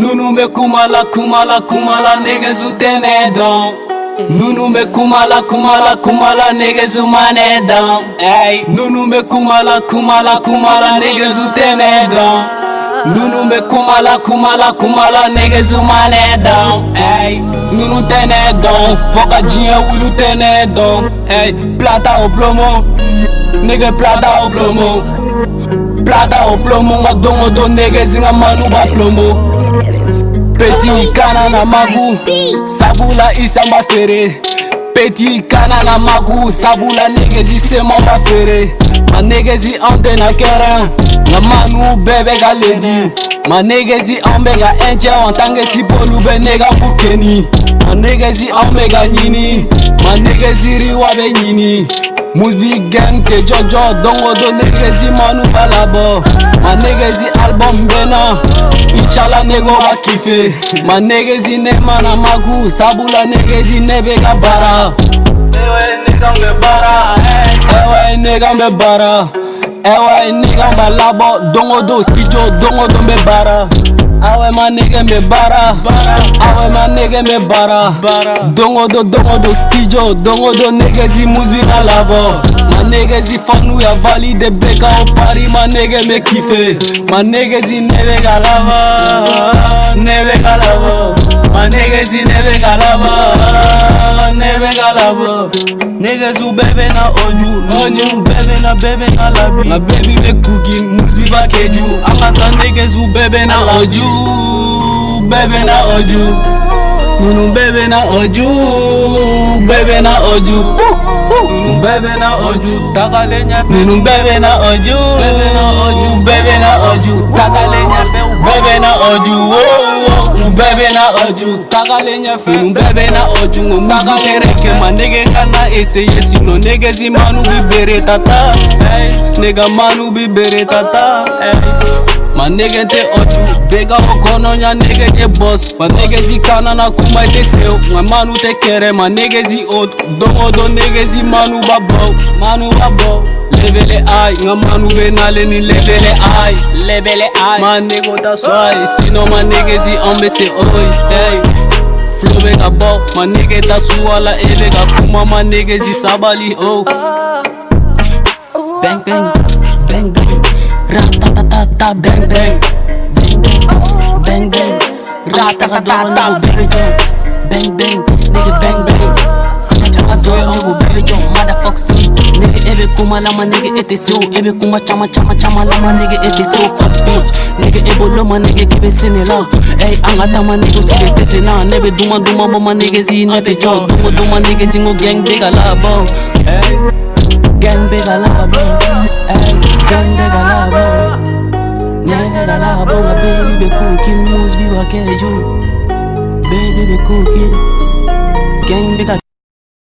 Nunu me kumala kumala kumala negezu who they need nu Nunu me kumala kumala kumala negezu who money Hey. Nunu me kumala kumala kumala negezu who they need nu Nunu me kumala kumala kumala negezu who money Hey. Nunu te need down. Foka jia ulu te need Hey. Plata o plomo. nege plata o plomo. Plata o plomo. domo do niggas in manu ba plomo. kana na magu sabula isamba fere peti kana na magu sabula negezi seman ba fere ma negezi an tɛ na kɛra nka manu bɛɛ bɛ ka ledi ma negezi an bɛ ka ɛncɛ an tanke sibolu bɛ ne ka ku keni ma negezi an bɛ ka ɲini ma negeziriwa bɛ ɲini Mousbi gang te jojo dongo do negezi manu balabo Ma negezi album bena Inshallah nego wakife Ma negezi ne mana magu Sabula negezi nebega bara Ewe negambe bara Ewe negambe bara Ewe negambe labo Dongo do studio dongo do me bara Ah ouais ma nigga me bara Ah ouais ma nigga me bara Dongo do dongo do stijo Dongo do nigga zi muzbi na Ma nigga zi fanu ya valide beka au pari Ma nigga me kiffe Ma nigga zi neve galaba Neve galaba Ma nigga zi neve galaba think I love her. Niggas who baby na oju, lonye who baby na baby na labi. Na baby be cooking, musbi ba keju. Amata niggas who baby na oju, baby na oju. Nunu baby na oju, baby na oju. Baby na oju, takale nya. Nunu baby na oju, baby na oju, baby na oju. Takale nya fe, baby na oju. Oh. bebena oju kakalenya fenu bebena oju ngomuzukereke manegekana ese yesi no negezi manu bibere tata nega manu bibere tata hey. My nigga they ochu Big up a gun on your nigga they boss My niggas he kana na kuma they sell My man who take care my niggas he old Don't old niggas he man who babo Man who babo Levele ay, nga manu be naleni levele ay Levele ay, man nigga that's why Sino my niggas he on me say oi, hey flow big a ball My nigga tasuala e big a kuma My niggas isabali oh Bang bang, bang bang Ratatata bang bang Bang bang Bang bang Ratatata baby jump Bang bang Nigga bang bang Sanataka doyo nigga baby bang bang. see Nigga ebe kuma lama nigga ete so Ebe kuma chama chama chama lama nigga ete so Fuck bitch Nigga ebo loma nigga kebe simila Ey anga tama nigga sige tese na Nebe duma duma mama nigga zi nete jo Dungo duma nigga jingo gang big alabo Hey Gang big alabo Hey Gang big alabo Nyenga la baby be cooking Moves be wakele juu Baby be cooking Gang be